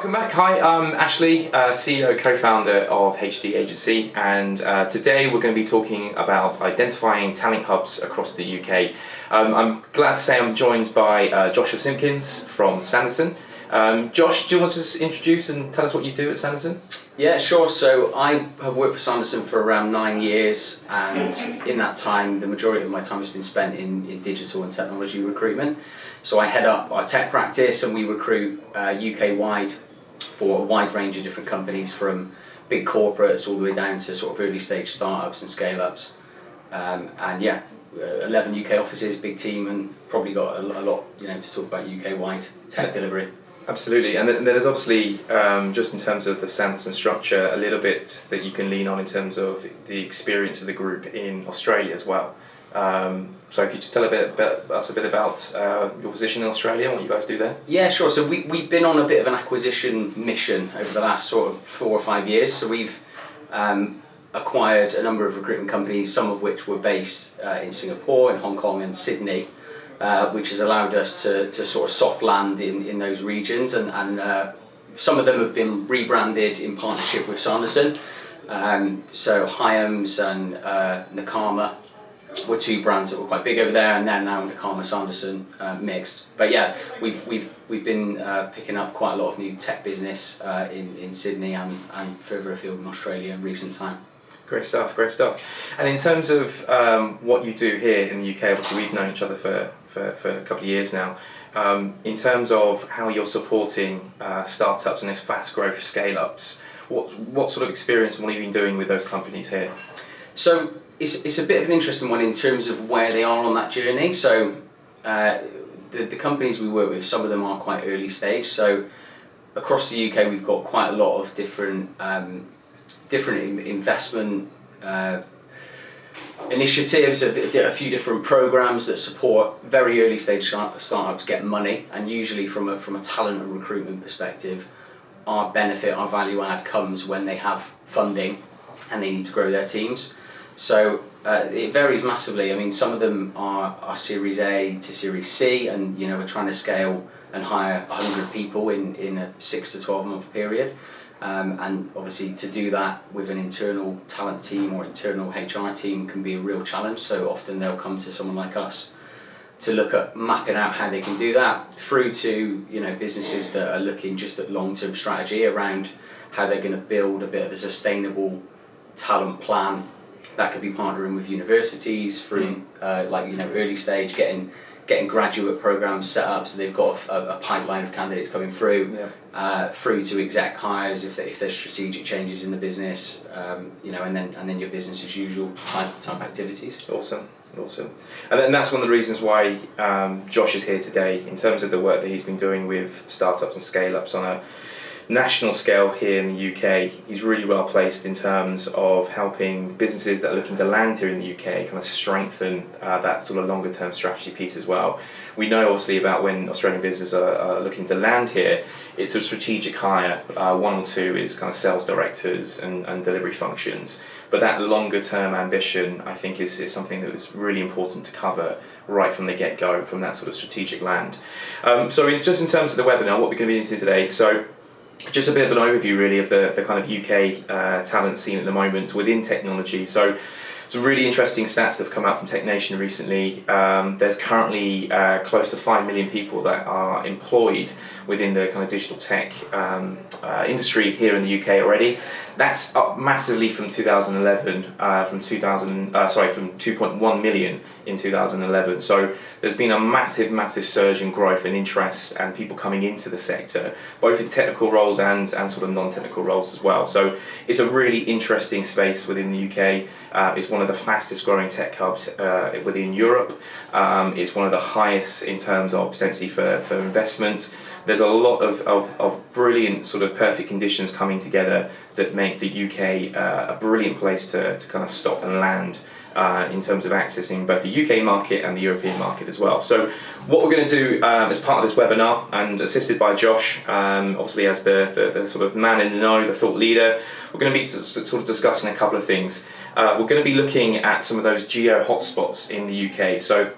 Welcome back. Hi, I'm Ashley, uh, CEO, co-founder of HD Agency, and uh, today we're going to be talking about identifying talent hubs across the UK. Um, I'm glad to say I'm joined by uh, Joshua Simpkins from Sanderson. Um, Josh, do you want to introduce and tell us what you do at Sanderson? Yeah, sure. So I have worked for Sanderson for around nine years, and in that time, the majority of my time has been spent in, in digital and technology recruitment. So I head up our tech practice, and we recruit uh, UK wide for a wide range of different companies, from big corporates all the way down to sort of early stage startups and scale ups. Um, and yeah, uh, 11 UK offices, big team, and probably got a, a lot you know to talk about UK wide tech delivery. Absolutely, and then there's obviously um, just in terms of the sense and structure, a little bit that you can lean on in terms of the experience of the group in Australia as well. Um, so could you just tell a bit about us a bit about uh, your position in Australia and what you guys do there? Yeah, sure. So we we've been on a bit of an acquisition mission over the last sort of four or five years. So we've um, acquired a number of recruitment companies, some of which were based uh, in Singapore, in Hong Kong, and Sydney uh, which has allowed us to, to sort of soft land in, in those regions and, and uh, some of them have been rebranded in partnership with Sanderson. Um, so Hyams and uh, Nakama were two brands that were quite big over there, and then now Nakama Sanderson uh, mixed. But yeah, we've we've we've been uh, picking up quite a lot of new tech business uh, in in Sydney and and further afield in Australia in recent time. Great stuff, great stuff. And in terms of um, what you do here in the UK, obviously we've known each other for, for, for a couple of years now. Um, in terms of how you're supporting uh, startups and those fast growth scale ups, what, what sort of experience and what have you been doing with those companies here? So it's, it's a bit of an interesting one in terms of where they are on that journey. So uh, the, the companies we work with, some of them are quite early stage. So across the UK, we've got quite a lot of different um, different investment uh, initiatives, a, a, few different programs that support very early stage startups get money, and usually from a, from a talent and recruitment perspective, our benefit, our value add comes when they have funding and they need to grow their teams. So uh, it varies massively. I mean, some of them are, are Series A to Series C, and you know we're trying to scale and hire 100 people in, in a six to 12 month period. Um, and obviously to do that with an internal talent team or internal HR team can be a real challenge. So often they'll come to someone like us to look at mapping out how they can do that through to you know businesses that are looking just at long-term strategy around how they're going to build a bit of a sustainable talent plan that could be partnering with universities through mm. uh, like you know early stage getting getting graduate programs set up so they've got a, a pipeline of candidates coming through yeah. uh, through to exec hires if, if there's strategic changes in the business um, you know and then and then your business as usual type, type activities awesome awesome and then that's one of the reasons why um, Josh is here today in terms of the work that he's been doing with startups and scale ups on a national scale here in the UK, he's really well placed in terms of helping businesses that are looking to land here in the UK kind of strengthen uh, that sort of longer term strategy piece as well. We know obviously about when Australian businesses are, are looking to land here, it's a strategic hire. Uh, one or two is kind of sales directors and, and delivery functions. But that longer term ambition, I think, is, is something that is really important to cover right from the get go, from that sort of strategic land. Um, so, in, just in terms of the webinar, what we're going to be into today. So, just a bit of an overview really of the, the kind of UK uh, talent scene at the moment within technology. So some really interesting stats that have come out from TechNation recently. Um, there's currently uh, close to 5 million people that are employed within the kind of digital tech um, uh, industry here in the UK already. That's up massively from 2011, uh, from 2000, uh, sorry, from 2.1 million in 2011. So there's been a massive, massive surge in growth and interest and people coming into the sector, both in technical roles and, and sort of non-technical roles as well. So it's a really interesting space within the UK. Uh, it's one of the fastest growing tech hubs uh, within Europe. Um, it's one of the highest in terms of potentially for, for investment. There's a lot of, of, of brilliant sort of perfect conditions coming together that make the UK uh, a brilliant place to, to kind of stop and land uh, in terms of accessing both the UK market and the European market as well. So what we're going to do um, as part of this webinar and assisted by Josh, um, obviously as the, the, the, sort of man in the know, the thought leader, we're going to be sort of discussing a couple of things. Uh, we're going to be looking at some of those geo hotspots in the UK. So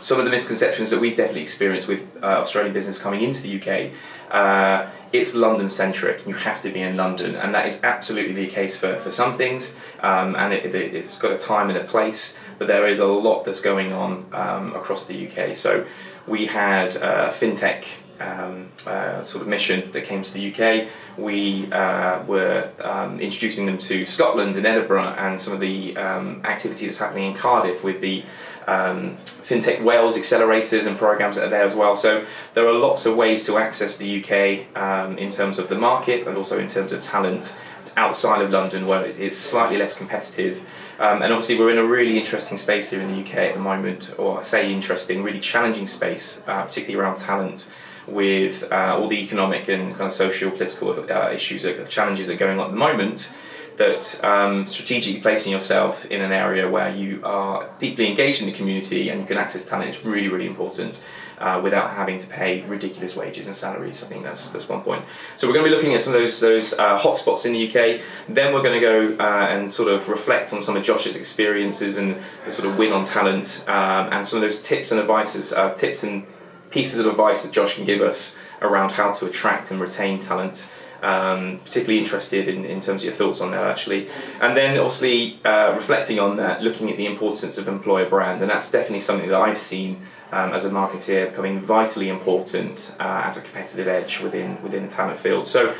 some of the misconceptions that we've definitely experienced with uh, Australian business coming into the UK uh, it's London centric. You have to be in London, and that is absolutely the case for, for some things. Um, and it, it, has got a time and a place, but there is a lot that's going on um, across the UK. So we had a fintech um, uh, sort of mission that came to the UK. We uh, were um, introducing them to Scotland and Edinburgh, and some of the um, activity that's happening in Cardiff with the um, FinTech Wales accelerators and programs that are there as well. So there are lots of ways to access the UK um, in terms of the market and also in terms of talent outside of London where it's slightly less competitive. Um, and obviously we're in a really interesting space here in the UK at the moment, or I say interesting, really challenging space, uh, particularly around talent with uh, all the economic and kind of social political uh, issues, challenges that are going on at the moment that um, strategically placing yourself in an area where you are deeply engaged in the community and you can access talent is really, really important uh, without having to pay ridiculous wages and salaries. I think that's that's one point. So we're going to be looking at some of those those uh, hotspots in the UK. Then we're going to go uh, and sort of reflect on some of Josh's experiences and the sort of win on talent um, and some of those tips and advices, uh, tips and pieces of advice that Josh can give us around how to attract and retain talent. Um, particularly interested in, in terms of your thoughts on that actually. And then obviously uh, reflecting on that, looking at the importance of employer brand, and that's definitely something that I've seen um, as a marketeer becoming vitally important uh, as a competitive edge within within the talent field. So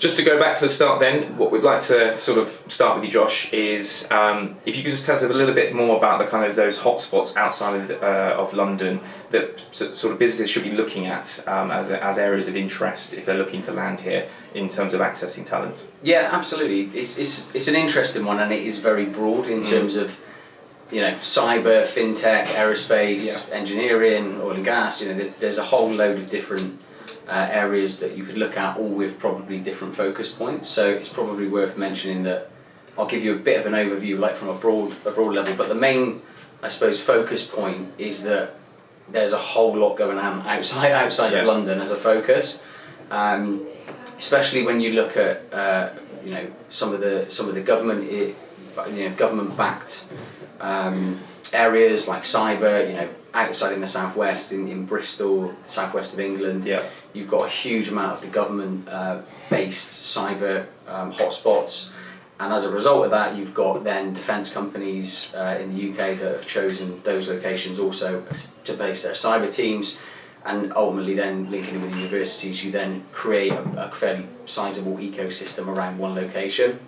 just to go back to the start then, what we'd like to sort of start with you, Josh, is um, if you could just tell us a little bit more about the kind of those hotspots outside of, uh, of London that sort of businesses should be looking at um, as, as areas of interest if they're looking to land here in terms of accessing talent. Yeah, absolutely. It's, it's, it's an interesting one and it is very broad in mm. terms of you know, cyber, fintech, aerospace, yeah. engineering, oil and gas. You know, there's, there's a whole load of different uh, areas that you could look at, all with probably different focus points. So it's probably worth mentioning that I'll give you a bit of an overview, like from a broad a broad level. But the main, I suppose, focus point is that there's a whole lot going on outside outside yeah. of London as a focus, um, especially when you look at uh, you know some of the some of the government you know government backed um, areas like cyber. You know outside in the southwest, in, in Bristol, southwest of England, yeah. you've got a huge amount of the government uh, based cyber um, hotspots. And as a result of that, you've got then defence companies uh, in the UK that have chosen those locations also to, base their cyber teams. And ultimately, then linking in with universities, you then create a, a fairly sizable ecosystem around one location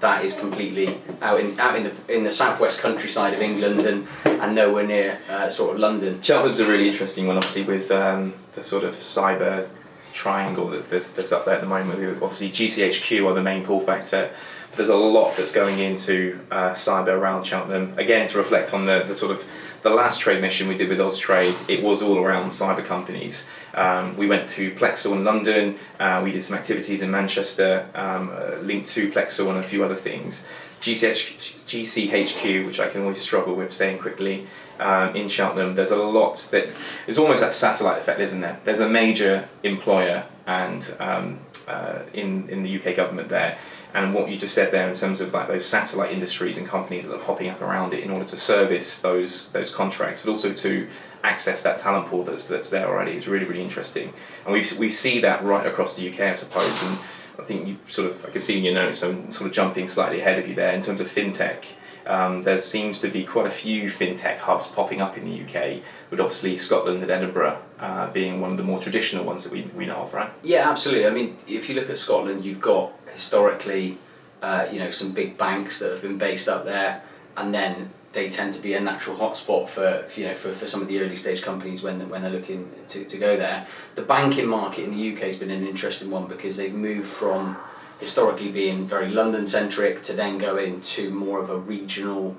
that is completely out in out in the in the southwest countryside of England and and nowhere near uh, sort of London. Cheltenham's a really interesting one, obviously, with um, the sort of cyber triangle that there's, that's up there at the moment. Obviously, GCHQ are the main pull factor. But there's a lot that's going into uh, cyber around Cheltenham. Again, to reflect on the, the sort of the last trade mission we did with Austrade, it was all around cyber companies. Um, we went to Plexal in London, uh, we did some activities in Manchester um, uh, linked to Plexal and a few other things. GCH, GCHQ, which I can always struggle with saying quickly, um, in Cheltenham, there's a lot that there's almost that satellite effect, isn't there? There's a major employer and um, uh, in in the UK government there, and what you just said there in terms of like those satellite industries and companies that are popping up around it in order to service those those contracts, but also to access that talent pool that's that's there already is really really interesting, and we we see that right across the UK, I suppose, and I think you sort of I can see in your notes I'm sort of jumping slightly ahead of you there in terms of fintech. Um, there seems to be quite a few fintech hubs popping up in the UK, with obviously Scotland and Edinburgh uh, being one of the more traditional ones that we, we know of, right? Yeah, absolutely. I mean, if you look at Scotland, you've got historically, uh, you know, some big banks that have been based up there, and then they tend to be a natural hotspot for you know for, for some of the early stage companies when when they're looking to, to go there. The banking market in the UK has been an interesting one because they've moved from historically being very London centric to then going to more of a regional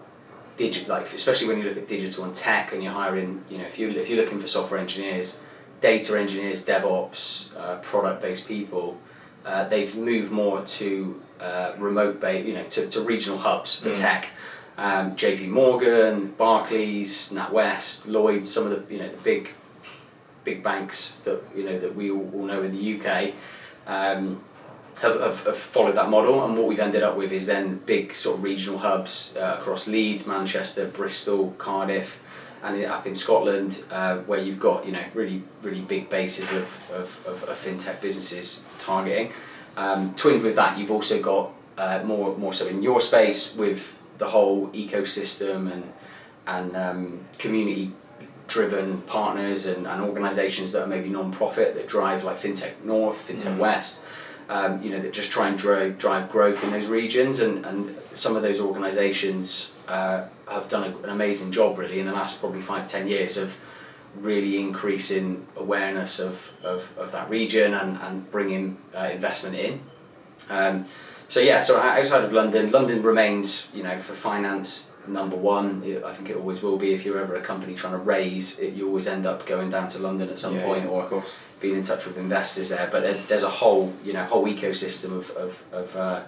digital like especially when you look at digital and tech and you're hiring you know if you if you're looking for software engineers, data engineers, DevOps, uh, product based people, uh, they've moved more to uh, remote based you know to, to regional hubs for mm. tech um, JP Morgan, Barclays, NatWest, Lloyds, some of the you know the big big banks that you know that we all, all know in the UK um, have, have, have, followed that model and what we've ended up with is then big sort of regional hubs uh, across Leeds, Manchester, Bristol, Cardiff and up in Scotland, uh, where you've got you know really really big bases of, of, of, of fintech businesses targeting. Um, twinned with that, you've also got uh, more more so in your space with the whole ecosystem and and um, community driven partners and, and organizations that are maybe non-profit that drive like fintech north fintech Mm. west um, you know that just try and drive, drive growth in those regions and, and some of those organizations uh, have done a, an amazing job really in the last probably five ten years of really increasing awareness of, of, of that region and, and bringing uh, investment in um, so yeah, so outside of London, London remains, you know, for finance number one. I think it always will be. If you're ever a company trying to raise, it, you always end up going down to London at some Yeah, point yeah, or of course. being in touch with investors there. But there, there's a whole, you know, whole ecosystem of of of, uh,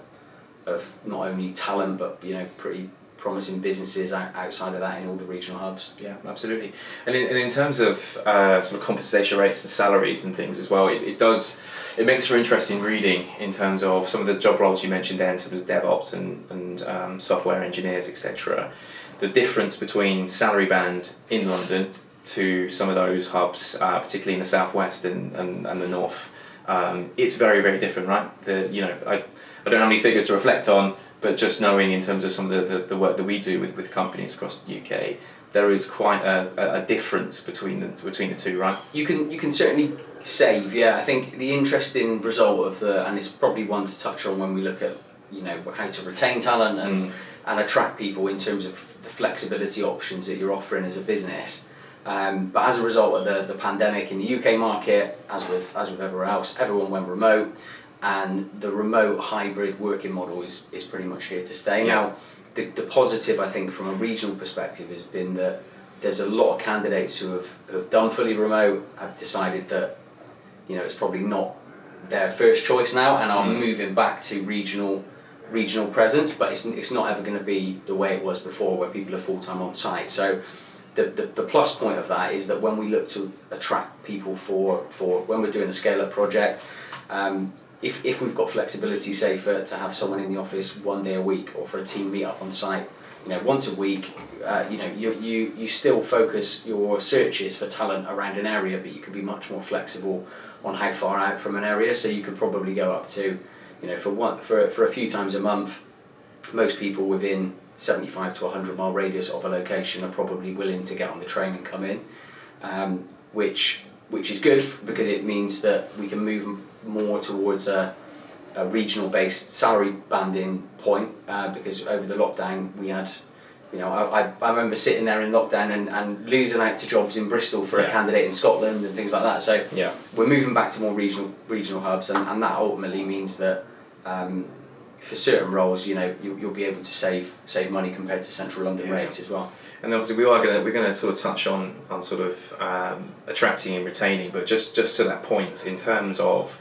of not only talent but you know pretty promising businesses outside of that in all the regional hubs. Yeah, absolutely. And in, and in terms of uh, sort of compensation rates and salaries and things as well, it, it does it makes for interesting reading in terms of some of the job roles you mentioned there in terms of DevOps and, and um, software engineers, etc. The difference between salary band in London to some of those hubs, uh, particularly in the southwest and, and, and the north, um, it's very, very different, right? The, you know, I, I don't have any figures to reflect on, but just knowing in terms of some of the, the, the work that we do with, with companies across the UK, there is quite a, a, difference between the, between the two, right? You can you can certainly save. Yeah, I think the interesting result of the and it's probably one to touch on when we look at you know how to retain talent and Mm. and attract people in terms of the flexibility options that you're offering as a business. Um, but as a result of the, the pandemic in the UK market, as with as with everywhere else, everyone went remote, and the remote hybrid working model is, is pretty much here to stay. Yeah. Now, the, the positive I think from a regional perspective has been that there's a lot of candidates who have, have done fully remote, have decided that you know it's probably not their first choice now, and are Mm. moving back to regional regional presence, but it's, it's not ever going to be the way it was before where people are full time on site. So the, the, the plus point of that is that when we look to attract people for, for when we're doing a scale up project, um, if, if we've got flexibility, say for to have someone in the office one day a week or for a team meet up on site, you know, once a week, uh, you know, you, you, you still focus your searches for talent around an area, but you can be much more flexible on how far out from an area. So you could probably go up to, you know, for one for, for a few times a month, most people within 75 to 100 mile radius of a location are probably willing to get on the train and come in, um, which which is good because it means that we can move more towards a, a regional based salary banding point uh, because over the lockdown we had you know I, I, I remember sitting there in lockdown and, and losing out to jobs in Bristol for a candidate in Scotland and things like that so Yeah. we're moving back to more regional regional hubs, and, and that ultimately means that um, for certain roles, you know, you, you'll be able to save save money compared to central London Yeah. rates as well. And obviously we are gonna we're gonna sort of touch on on sort of um, attracting and retaining, but just just to that point in terms of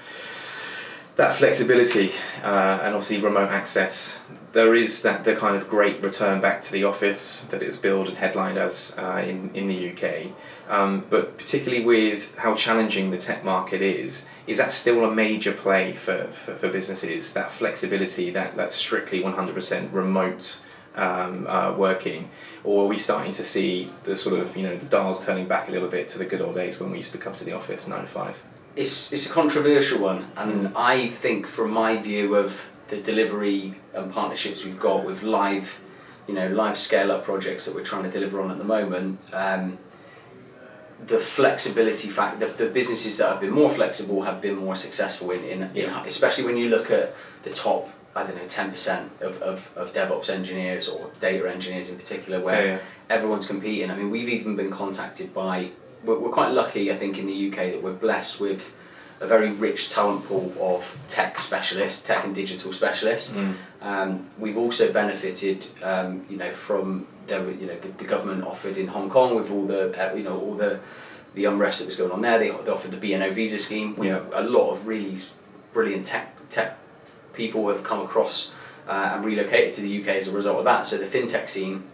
that flexibility uh, and obviously remote access, there is that the kind of great return back to the office that is billed and headlined as uh, in in the UK. Um, but particularly with how challenging the tech market is, is that still a major play for, for, for businesses? That flexibility, that that strictly one hundred percent remote um, uh, working, or are we starting to see the sort of you know the dials turning back a little bit to the good old days when we used to come to the office nine to five? It's it's a controversial one, and I think from my view of the delivery and partnerships we've got with live, you know, live scale up projects that we're trying to deliver on at the moment. Um, the flexibility fact the, the businesses that have been more flexible have been more successful in, in, in especially when you look at the top I don't know ten percent of, of, of DevOps engineers or data engineers in particular where Yeah, yeah. everyone's competing. I mean, we've even been contacted by. We're, we're quite lucky, I think, in the UK that we're blessed with a very rich talent pool of tech specialists, tech and digital specialists. Mm. Um, we've also benefited, um, you know, from the you know the, the government offered in Hong Kong with all the uh, you know all the the unrest that was going on there. They, they offered the BNO visa scheme. With Yeah. a lot of really brilliant tech tech people have come across uh, and relocated to the UK as a result of that. So the fintech scene,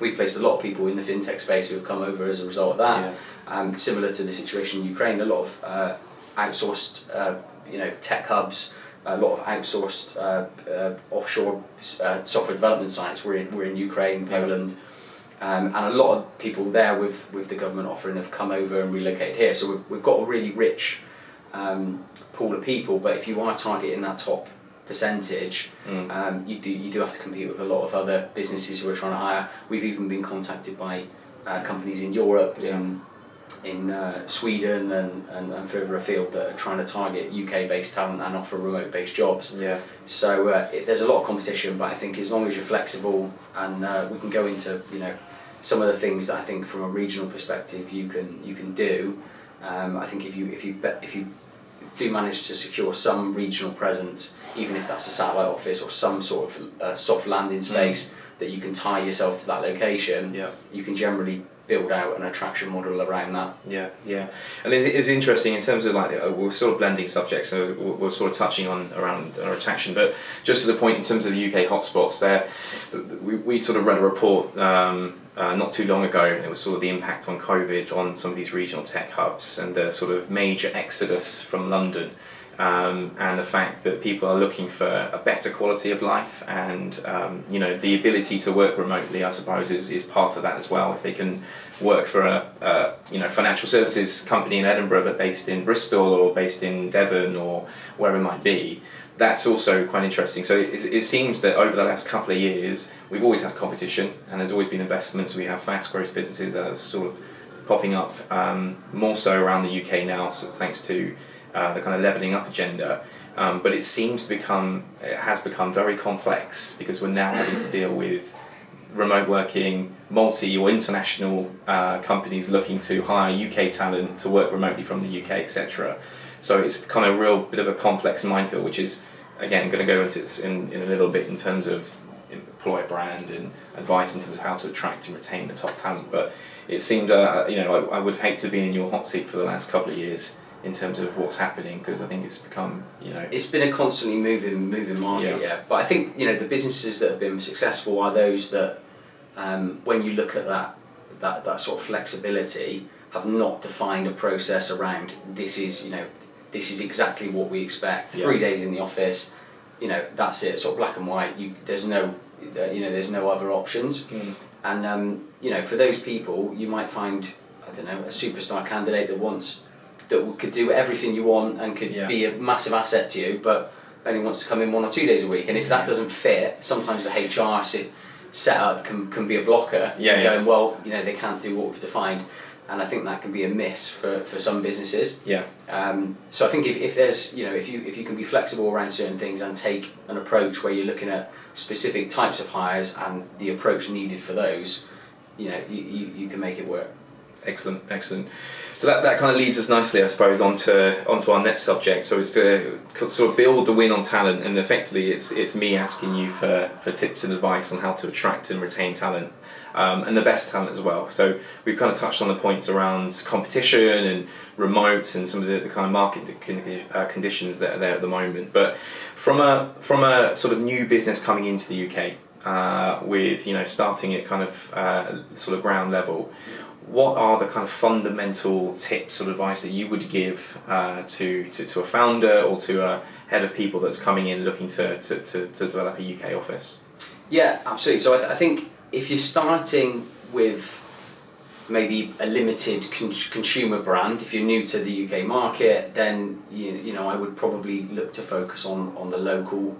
we've placed a lot of people in the fintech space who have come over as a result of that. Yeah. Um, similar to the situation in Ukraine, a lot of uh, outsourced, uh, you know, tech hubs, a lot of outsourced uh, uh, offshore uh, software development sites. We're in, we're in Ukraine, Poland, Um, and a lot of people there with, with the government offering have come over and relocated here. So we've, we've got a really rich um, pool of people, but if you are targeting that top percentage, Mm. um, you do you do have to compete with a lot of other businesses who are trying to hire. We've even been contacted by uh, companies in Europe, in in uh, Sweden and, and, and further afield that are trying to target UK based talent and offer remote based jobs. Yeah. So uh, it, there's a lot of competition, but I think as long as you're flexible and uh, we can go into you know some of the things that I think from a regional perspective you can you can do. Um, I think if you if you if you do manage to secure some regional presence, even if that's a satellite office or some sort of uh, soft landing space that you can tie yourself to that location, Yeah. you can generally build out an attraction model around that. Yeah, yeah, and it's, interesting in terms of like uh, we're sort of blending subjects, so we're we're sort of touching on around our attraction, but just to the point in terms of the UK hotspots, there, we, we sort of read a report um, uh, not too long ago, and it was sort of the impact on COVID on some of these regional tech hubs and the sort of major exodus from London. Um, and the fact that people are looking for a better quality of life and um, you know the ability to work remotely I suppose is, is part of that as well. If they can work for a, a you know financial services company in Edinburgh but based in Bristol or based in Devon or wherever it might be that's also quite interesting. So it, it seems that over the last couple of years we've always had competition and there's always been investments. We have fast growth businesses that are sort of popping up um, more so around the UK now so thanks to uh, the kind of leveling up agenda. Um, but it seems to become, it has become very complex because we're now having to deal with remote working, multi or international uh, companies looking to hire UK talent to work remotely from the UK, etc. So it's become a real bit of a complex minefield, which is again going to go into it in, in a little bit in terms of employer brand and advice in terms of how to attract and retain the top talent. But it seemed, uh, you know, I, I would hate to be in your hot seat for the last couple of years in terms of what's happening because I think it's become you know It's been a constantly moving moving market, Yeah. yeah. But I think you know the businesses that have been successful are those that, um, when you look at that that that sort of flexibility, have not defined a process around this is you know this is exactly what we expect. Yeah. Three days in the office, you know that's it. Sort of black and white. You there's no uh, you know there's no other options. Mm. And um, you know, for those people, you might find I don't know a superstar candidate that wants that could do everything you want and could Yeah. be a massive asset to you, but only wants to come in one or two days a week. And if that doesn't fit, sometimes the HR se- setup can, can be a blocker. Yeah, yeah. Going well, you know, they can't do what we've defined, and I think that can be a miss for, for some businesses. yeah Um, so I think if, if there's you know if you if you can be flexible around certain things and take an approach where you're looking at specific types of hires and the approach needed for those, you know you, you, you can make it work. Excellent excellent. So that, that kind of leads us nicely I suppose onto onto our next subject. So it's to sort of build the win on talent and effectively it's it's me asking you for, for tips and advice on how to attract and retain talent um, and the best talent as well. So we've kind of touched on the points around competition and remote and some of the, the kind of market uh, conditions that are there at the moment. But from a from a sort of new business coming into the UK uh, with you know starting at kind of uh, sort of ground level what are the kind of fundamental tips or advice that you would give uh, to, to, to a founder or to a head of people that's coming in looking to, to, to, to develop a UK office? Yeah, absolutely. So I, th- I think if you're starting with maybe a limited con- consumer brand, if you're new to the UK market, then you, you know I would probably look to focus on, on the local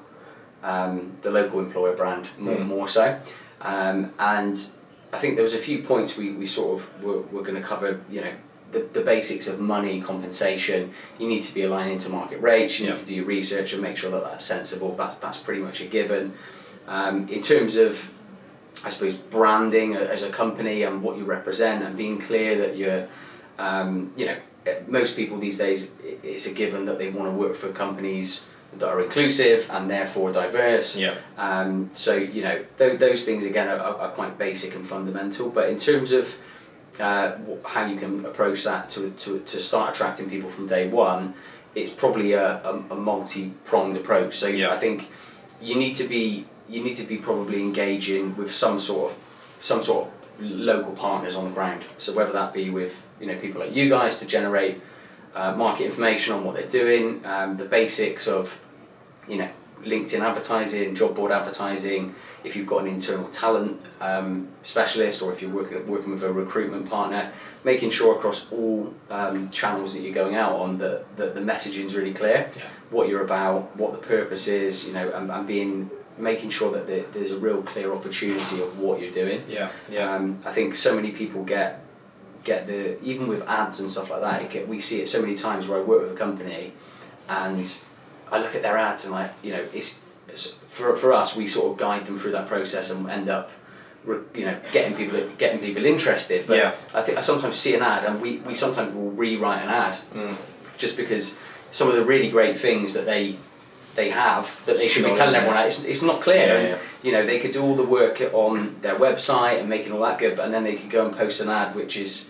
um, the local employer brand more, Mm. more so. Um, and I think there was a few points we, we sort of were, were going to cover, you know, the, the basics of money, compensation. You need to be aligning to market rates, you need Yeah. to do your research and make sure that that's sensible. That's, that's pretty much a given. Um, in terms of, I suppose, branding as a company and what you represent and being clear that you're, um, you know, eh, most people these days, it's a given that they want to work for companies that are inclusive and therefore diverse. Yeah. Um, so you know th- those things again are, are, quite basic and fundamental. But in terms of uh, how you can approach that to, to, to start attracting people from day one, it's probably a, a, a multi-pronged approach. So Yeah. I think you need to be you need to be probably engaging with some sort of some sort of local partners on the ground. So whether that be with you know people like you guys to generate uh, market information on what they're doing, um, the basics of you know LinkedIn advertising, job board advertising, if you've got an internal talent um, specialist, or if you're working working with a recruitment partner, making sure across all um, channels that you're going out on that, that the messaging is really clear, Yeah. what you're about, what the purpose is, you know, and, and being making sure that there, there's a real clear opportunity of what you're doing. Yeah, yeah. Um, I think so many people get get the even with ads and stuff like that. Get, we see it so many times where I work with a company, and I look at their ads and like you know it's, it's for for us we sort of guide them through that process and end up. You know, getting people getting people interested. But Yeah. I think I sometimes see an ad, and we, we sometimes will rewrite an ad Mm. just because some of the really great things that they they have that they should be telling everyone out, it's, it's not clear. Yeah, and, yeah. You know, they could do all the work on their website and making all that good, but and then they could go and post an ad which is,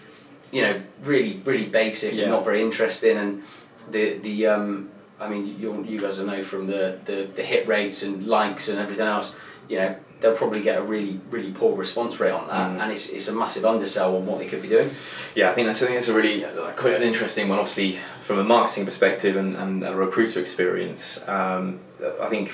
you know, really really basic Yeah. and not very interesting. And the the um, I mean, you you guys will know from the, the the hit rates and likes and everything else. You know, they'll probably get a really really poor response rate on that, Mm. and it's it's a massive undersell on what they could be doing. Yeah, I think that's I think that's a really uh, quite an interesting one. Obviously, from a marketing perspective and, and a recruiter experience, um, I think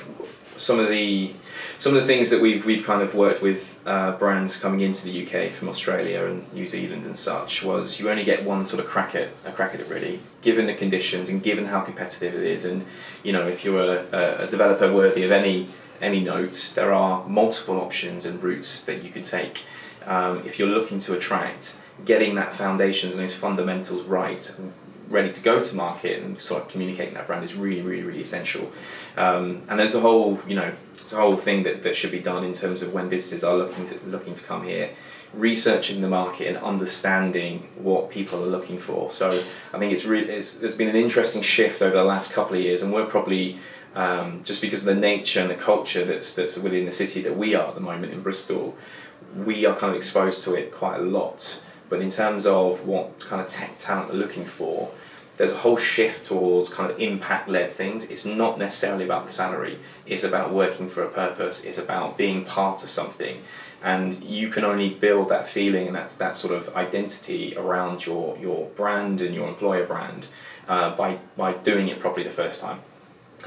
some of the some of the things that we've we've kind of worked with uh, brands coming into the UK from Australia and New Zealand and such was you only get one sort of crack at a crack at it really, given the conditions and given how competitive it is, and you know if you're a, a, developer worthy of any any note, there are multiple options and routes that you could take. Um, if you're looking to attract, getting that foundations and those fundamentals right ready to go to market and sort of communicating that brand is really, really, really essential. Um, and there's a whole, you know, it's a whole thing that, that should be done in terms of when businesses are looking to looking to come here, researching the market and understanding what people are looking for. So I think it's really it's, there's been an interesting shift over the last couple of years, and we're probably um, just because of the nature and the culture that's that's within the city that we are at the moment in Bristol, we are kind of exposed to it quite a lot. But in terms of what kind of tech talent they're looking for, there's a whole shift towards kind of impact led things. It's not necessarily about the salary, it's about working for a purpose, it's about being part of something. And you can only build that feeling and that, that sort of identity around your, your brand and your employer brand uh, by, by doing it properly the first time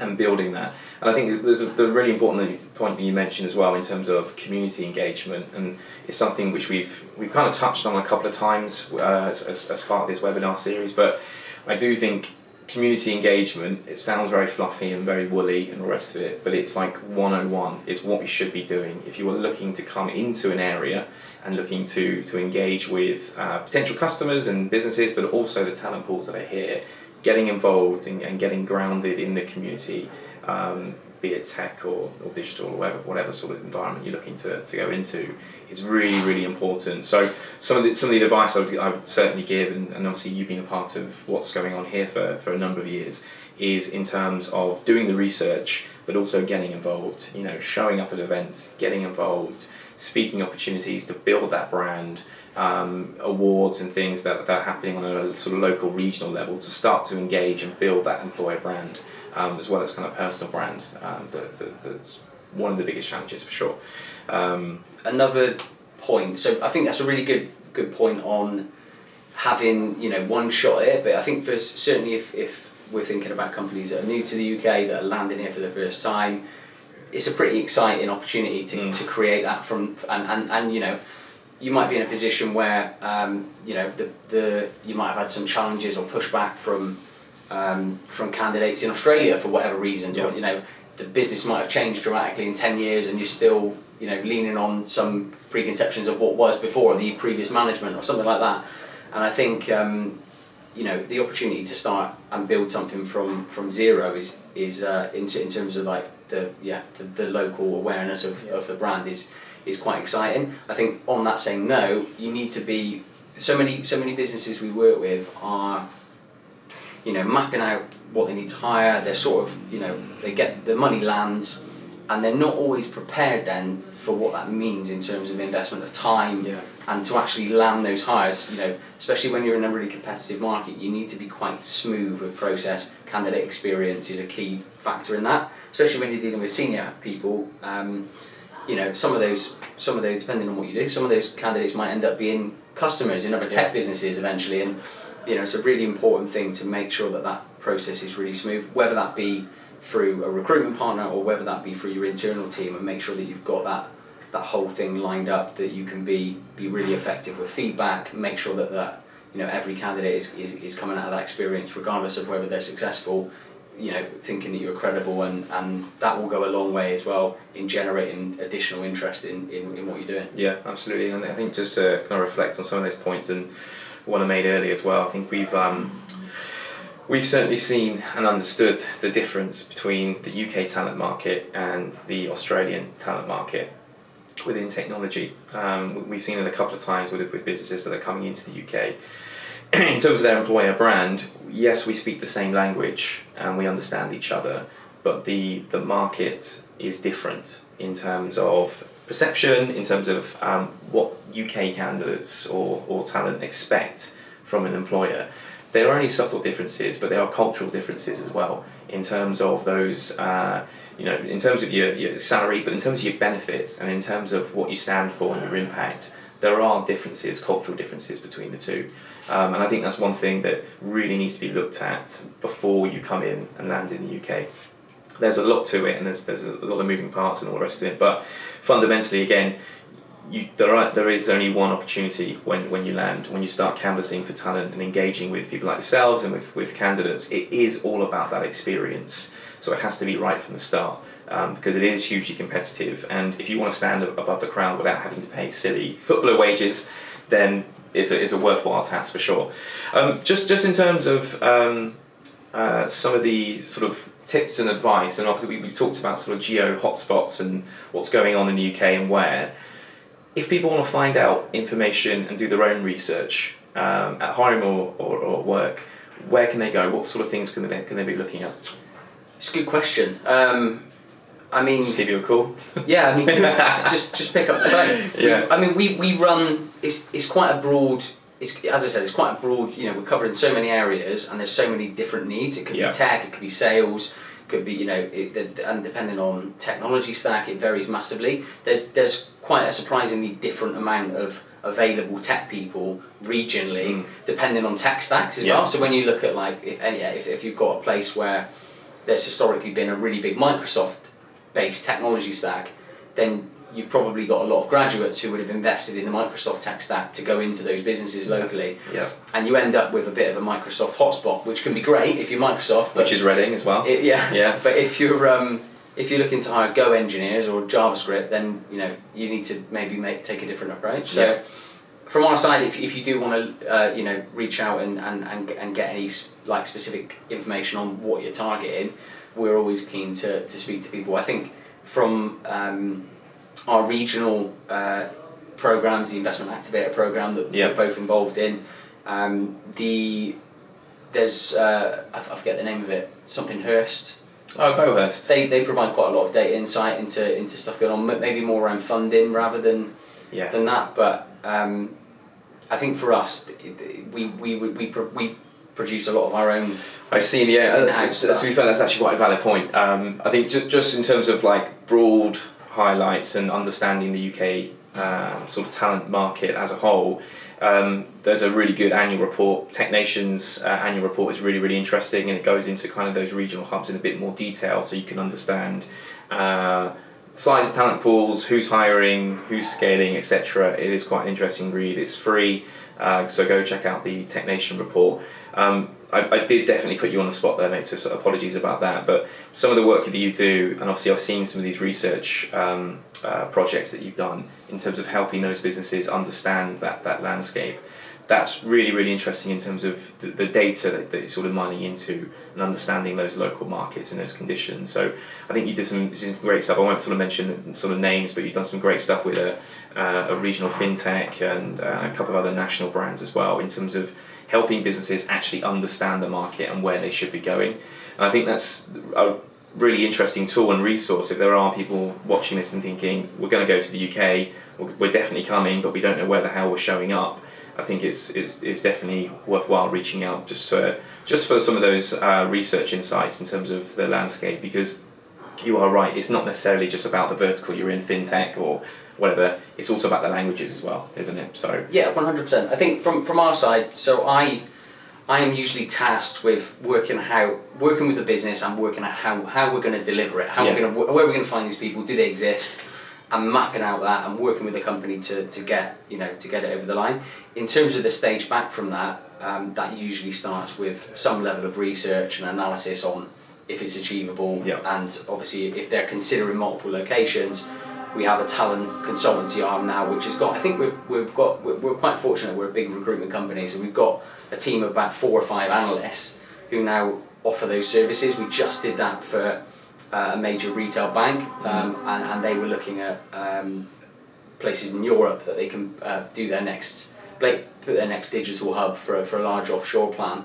and building that. And I think there's, there's a the really important point that you mentioned as well in terms of community engagement, and it's something which we've we've kind of touched on a couple of times uh, as, as, as part of this webinar series. But I do think community engagement. It sounds very fluffy and very woolly and the rest of it, but it's like 101. It's what we should be doing if you are looking to come into an area and looking to to engage with uh, potential customers and businesses, but also the talent pools that are here getting involved and, and getting grounded in the community, um, be it tech or, or digital or whatever, whatever sort of environment you're looking to, to go into, is really, really important. So some of the, some of the advice I would, I would certainly give, and, and obviously you've been a part of what's going on here for, for a number of years, is in terms of doing the research, but also getting involved, you know, showing up at events, getting involved, speaking opportunities to build that brand, um, awards and things that, that are happening on a sort of local, regional level to start to engage and build that employer brand um, as well as kind of personal brand. Um, that, that, that's one of the biggest challenges for sure. Um, another point. So I think that's a really good good point on having you know one shot at it. But I think for certainly if, if we're thinking about companies that are new to the UK that are landing here for the first time, it's a pretty exciting opportunity to, Mm. to create that from and, and, and you know you might be in a position where um, you know the, the you might have had some challenges or pushback from um, from candidates in Australia for whatever reasons or you know the business might have changed dramatically in 10 years and you're still you know leaning on some preconceptions of what was before the previous management or something like that. And I think um, you know the opportunity to start and build something from from zero is is uh, in, in terms of like the yeah the, the local awareness of, of the brand is is quite exciting I think on that same note you need to be so many so many businesses we work with are you know mapping out what they need to hire they're sort of you know they get the money lands and they're not always prepared then for what that means in terms of investment of time yeah. and to actually land those hires, you know, especially when you're in a really competitive market, you need to be quite smooth with process. Candidate experience is a key factor in that, especially when you're dealing with senior people. Um, you know, some of those, some of those, depending on what you do, some of those candidates might end up being customers in other tech Yeah. businesses eventually, and you know, it's a really important thing to make sure that that process is really smooth. Whether that be through a recruitment partner or whether that be through your internal team and make sure that you've got that that whole thing lined up that you can be be really effective with feedback make sure that that you know every candidate is, is, is coming out of that experience regardless of whether they're successful you know thinking that you're credible and, and that will go a long way as well in generating additional interest in, in, in what you're doing Yeah, absolutely. And I think just to kind of reflect on some of those points and what I made earlier as well, I think we've um, we've certainly seen and understood the difference between the UK talent market and the Australian talent market within technology. Um, we've seen it a couple of times with, with businesses that are coming into the UK. in terms of their employer brand, yes, we speak the same language and we understand each other, but the, the market is different in terms of perception, in terms of um, what UK candidates or, or talent expect from an employer. There are only subtle differences, but there are cultural differences as well in terms of those, uh, you know, in terms of your, your salary, but in terms of your benefits and in terms of what you stand for and your impact. There are differences, cultural differences between the two. Um, and I think that's one thing that really needs to be looked at before you come in and land in the UK. There's a lot to it, and there's there's a lot of moving parts and all the rest of it. But fundamentally, again, you there are there is only one opportunity when, when you land when you start canvassing for talent and engaging with people like yourselves and with, with candidates. It is all about that experience. So it has to be right from the start. Um, because it is hugely competitive, and if you want to stand above the crowd without having to pay silly footballer wages, then it's a, it's a worthwhile task for sure. Um, just just in terms of um, uh, some of the sort of tips and advice, and obviously we, we talked about sort of geo hotspots and what's going on in the UK and where. If people want to find out information and do their own research um, at home or, or, or work, where can they go? What sort of things can they, can they be looking at? it's a good question um, I mean Just give you a call. Yeah, I mean, just just pick up the phone. Yeah. We've- I mean, we, we run. It's it's quite a broad. It's as I said, it's quite a broad. You know, we're covering so many areas, and there's so many different needs. It could Yeah. be tech, it could be sales, it could be you know, it, and depending on technology stack, it varies massively. There's there's quite a surprisingly different amount of available tech people regionally, Mm. depending on tech stacks as Yeah. well. So when you look at like if yeah, if, if you've got a place where there's historically been a really big Microsoft based technology stack, then you've probably got a lot of graduates who would have invested in the Microsoft tech stack to go into those businesses locally, Yeah. and you end up with a bit of a Microsoft hotspot, which can be great if you're Microsoft, but Which is Reading as well. it, yeah, Yeah. But if you're um, if you're looking to hire Go engineers or JavaScript, then you know you need to maybe make take a different approach. So. Yeah. From our side, if, if you do want to, uh, you know, reach out and, and, and, get- and get any like specific information on what you're targeting, we're always keen to, to speak to people. I think from um, our regional uh, programs, the investment activator program that we're both involved in, um, the there's uh, I, I forget the name of it, something Hurst. Oh, Beauhurst. They, they provide quite a lot of data insight into into stuff going on, maybe more around funding rather than Yeah. than that. But um, I think for us, we we we we, we produce a lot of our own. I've seen, yeah. That's, to be fair, that's actually quite a valid point. Um, I think just, just in terms of like broad highlights and understanding the UK um, sort of talent market as a whole, um, there's a really good annual report. Tech Nation's uh, annual report is really, really interesting and it goes into kind of those regional hubs in a bit more detail so you can understand uh, size of talent pools, who's hiring, who's scaling, etc. It is quite an interesting read. It's free, uh, so go check out the Tech Nation report. Um, I, I did definitely put you on the spot there, mate. So, so apologies about that. But some of the work that you do, and obviously I've seen some of these research um, uh, projects that you've done in terms of helping those businesses understand that that landscape. That's really really interesting in terms of the, the data that, that you're sort of mining into and understanding those local markets and those conditions. So I think you did some, some great stuff. I won't sort of mention sort of names, but you've done some great stuff with a, uh, a regional fintech and uh, a couple of other national brands as well in terms of helping businesses actually understand the market and where they should be going. And I think that's a really interesting tool and resource if there are people watching this and thinking, we're going to go to the UK, we're we're definitely coming, but we don't know where the hell we're showing up. I think it's, it's, it's definitely worthwhile reaching out just for, just for some of those uh, research insights in terms of the landscape because you are right, it's not necessarily just about the vertical you're in, fintech or whatever, it's also about the languages as well, isn't it? So, Yeah, one hundred percent. I think from from our side, so I I am usually tasked with working how working with the business and working out how, how we're going to deliver it, how Yeah. we're going to where we're going to find these people, do they exist, and mapping out that and working with the company to, to get you know to get it over the line. In terms of the stage back from that, um, that usually starts with some level of research and analysis on if it's achievable, Yeah. and obviously if they're considering multiple locations. We have a talent consultancy arm now, which has got. I think we've, we've got. We're, we're quite fortunate. We're a big recruitment company, so we've got a team of about four or five analysts who now offer those services. We just did that for uh, a major retail bank, um, and, and they were looking at um, places in Europe that they can uh, do their next, put their next digital hub for a, for a large offshore plan.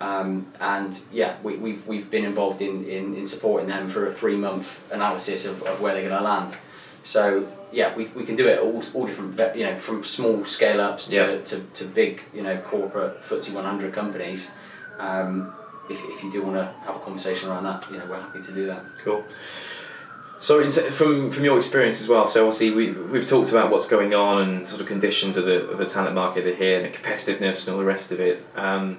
Um, and yeah, we, we've, we've been involved in, in, in supporting them for a three month analysis of, of where they're going to land. So yeah, we, we can do it all, all different, you know, from small scale ups to, Yeah. to, to big, you know, corporate FTSE 100 companies. Um, if, if you do want to have a conversation around that, you know, we're happy to do that. Cool. So, t- from from your experience as well, so obviously we we've talked about what's going on and sort of conditions of the of the talent market here and the competitiveness and all the rest of it. Um,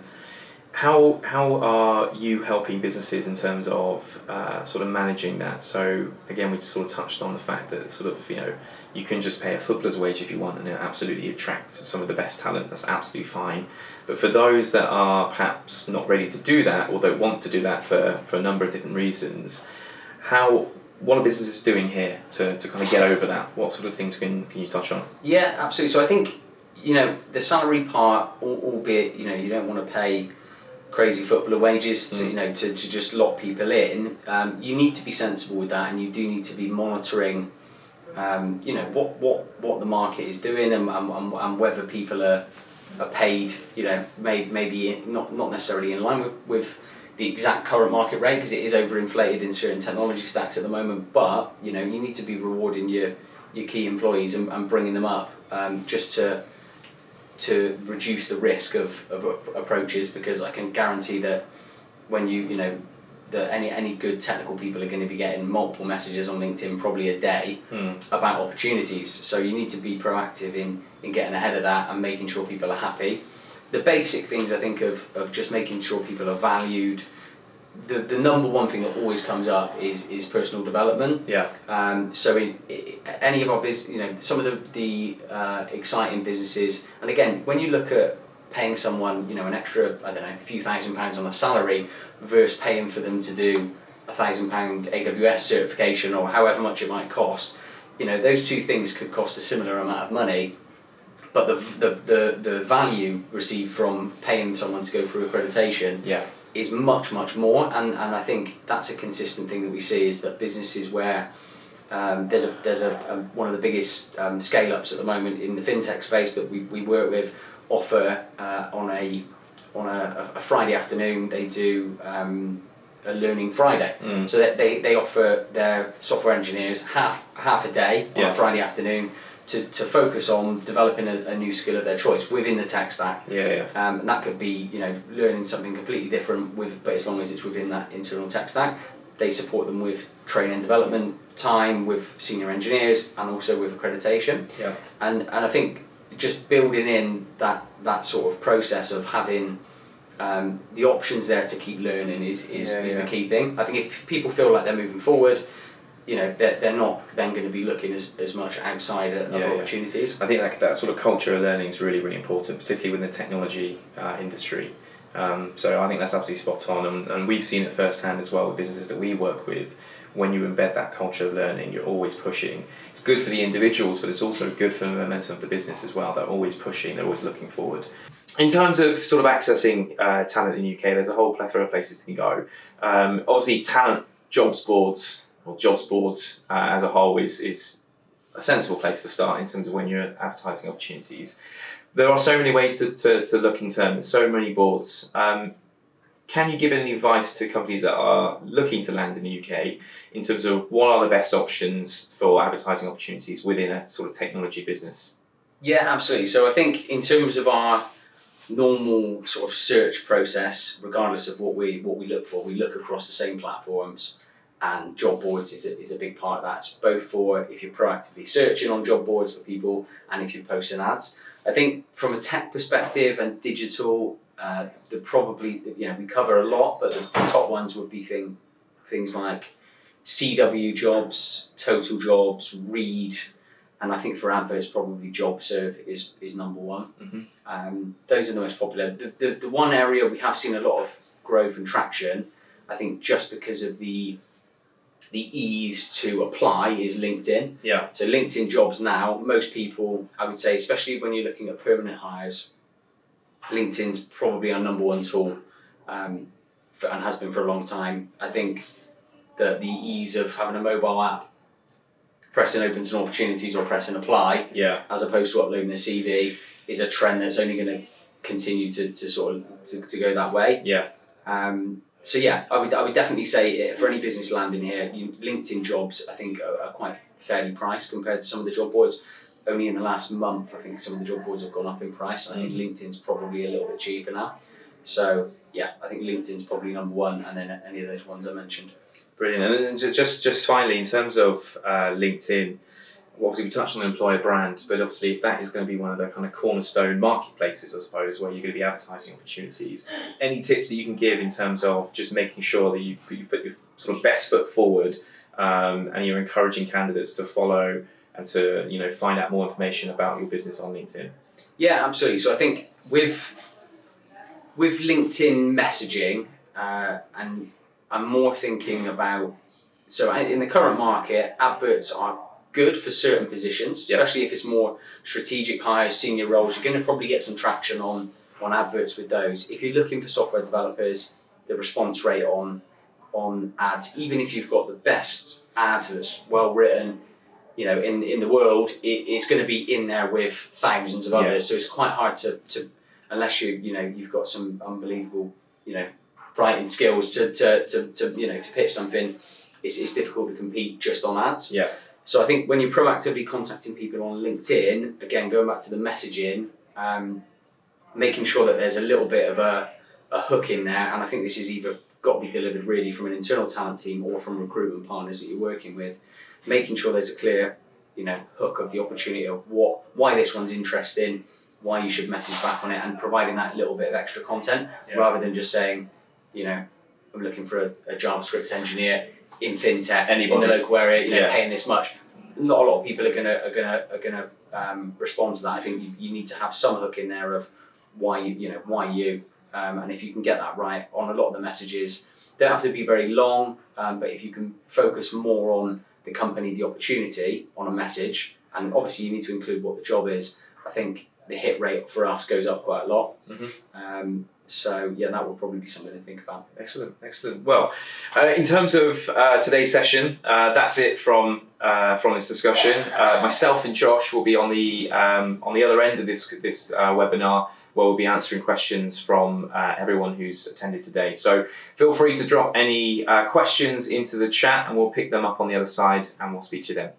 how how are you helping businesses in terms of uh, sort of managing that? So again, we sort of touched on the fact that sort of you know you can just pay a footballer's wage if you want and it absolutely attract some of the best talent. That's absolutely fine. But for those that are perhaps not ready to do that or don't want to do that for for a number of different reasons, how what are businesses doing here to, to kind of get over that? What sort of things can, can you touch on? Yeah, absolutely. So I think you know the salary part, albeit you know you don't want to pay crazy footballer wages to Mm. you know to, to just lock people in. Um, you need to be sensible with that, and you do need to be monitoring. Um, you know what, what, what the market is doing and, and, and, whether people are, are paid. You know, may, maybe not not necessarily in line with, with the exact current market rate because it is overinflated in certain technology stacks at the moment. But you know, you need to be rewarding your your key employees and, and bringing them up um, just to to reduce the risk of, of approaches because I can guarantee that when you you know that any any good technical people are going to be getting multiple messages on LinkedIn probably a day Hmm. about opportunities. So you need to be proactive in, in getting ahead of that and making sure people are happy. The basic things I think of, of just making sure people are valued. The, the number one thing that always comes up is, is personal development. Yeah. Um, so in, i any of our business, you know, some of the, the uh, exciting businesses, and again, when you look at paying someone, you know, an extra, I don't know, a few thousand pounds on a salary versus paying for them to do a thousand pound AWS certification or however much it might cost, you know, those two things could cost a similar amount of money, but the, the, the, the value received from paying someone to go through accreditation Yeah. Is much much more and, and I think that's a consistent thing that we see is that businesses where um, there's a there's a, um one of the biggest um, scale ups at the moment in the fintech space that we, we work with offer uh, on a on a, a Friday afternoon they do um, a learning Friday Mm. so that they, they offer their software engineers half half a day on Yeah. a Friday afternoon to, to focus on developing a, a new skill of their choice within the tech stack Yeah. Yeah. um, and that could be, you know, learning something completely different with, but as long as it's within that internal tech stack, they support them with training and development time with senior engineers and also with accreditation. Yeah. And and I think just building in that that sort of process of having um, the options there to keep learning is is, Yeah, is yeah. the key thing. I think if people feel like they're moving forward, you know, they're, they're not then going to be looking as, as much outside of Yeah, yeah. opportunities. I think that, that sort of culture of learning is really, really important, particularly within the technology uh, industry. Um, so I think that's absolutely spot on, and, and we've seen it firsthand as well with businesses that we work with. When you embed that culture of learning, you're always pushing. It's good for the individuals, but it's also good for the momentum of the business as well. They're always pushing, they're always looking forward. In terms of sort of accessing uh, talent in the UK, there's a whole plethora of places to go. Um, obviously, talent jobs boards or jobs boards uh, as a whole is is a sensible place to start in terms of when you're advertising opportunities. There are so many ways to, to, to look in terms, so many boards. Um, can you give any advice to companies that are looking to land in the UK in terms of what are the best options for advertising opportunities within a sort of technology business? Yeah, absolutely. So I think in terms of our normal sort of search process, regardless of what we what we look for, we look across the same platforms, and job boards is a, is a big part of that. It's both for if you're proactively searching on job boards for people, and if you're posting ads. I think from a tech perspective and digital, Uh, the probably you know we cover a lot, but the, the top ones would be thing, things like CW jobs, Total Jobs, Reed, and I think for adverts probably JobServe is is number one. Mhm. Um, those are the most popular. The, the the one area we have seen a lot of growth and traction, I think just because of the the ease to apply is LinkedIn. Yeah. So LinkedIn jobs now, most people, I would say, especially when you're looking at permanent hires, LinkedIn's probably our number one tool, um, for, and has been for a long time. I think that the ease of having a mobile app, pressing open to opportunities or pressing apply, Yeah. as opposed to uploading a CV, is a trend that's only going to continue to, to sort of to, to go that way. Yeah. Um, so yeah, I would I would definitely say uh, for any business landing here, you, LinkedIn jobs I think are, are quite fairly priced compared to some of the job boards. Only in the last month, I think some of the job boards have gone up in price. I think LinkedIn's probably a little bit cheaper now. So yeah, I think LinkedIn's probably number one, and then any of those ones I mentioned. Brilliant. And just just finally, in terms of uh, LinkedIn, obviously we touched on the employer brand, but obviously if that is going to be one of the kind of cornerstone marketplaces, I suppose, where you're going to be advertising opportunities, any tips that you can give in terms of just making sure that you, put- you put your sort of best foot forward um, and you're encouraging candidates to follow and to you know find out more information about your business on LinkedIn. Yeah, absolutely. So I think with with LinkedIn messaging, uh, and I'm more thinking about so in the current market, adverts are good for certain positions, Yeah. especially if it's more strategic hires, senior roles. You're going to probably get some traction on on adverts with those. If you're looking for software developers, the response rate on on ads, even if you've got the best ad that's well written, you know, in in the world, it, it's going to be in there with thousands of Yeah. others. So it's quite hard to, to unless you you know you've got some unbelievable you know writing skills to, to, to, to you know to pitch something. It's, it's difficult to compete just on ads. Yeah. So I think when you're proactively contacting people on LinkedIn, again going back to the messaging, um, making sure that there's a little bit of a, a hook in there, and I think this is either got to be delivered really from an internal talent team or from recruitment partners that you're working with, making sure there's a clear, you know, hook of the opportunity of what why this one's interesting, why you should message back on it, and providing that little bit of extra content Yeah. rather than just saying, you know, I'm looking for a, a JavaScript engineer in fintech in Anybody. the local area, you know, Yeah. paying this much. Not a lot of people are gonna are gonna are gonna um, respond to that. I think you, you need to have some hook in there of why you you know why you, um, and if you can get that right on a lot of the messages, they don't have to be very long, um, but if you can focus more on the company, the opportunity on a message, and obviously you need to include what the job is. I think the hit rate for us goes up quite a lot. Mhm. Um, so yeah, that would probably be something to think about. Excellent, excellent. Well, uh, in terms of uh, today's session, uh, that's it from uh, from this discussion. Uh, myself and Josh will be on the um, on the other end of this this uh, webinar, where we'll be answering questions from everyone who's attended today. So feel free to drop any questions into the chat, and we'll pick them up on the other side, and we'll speak to then.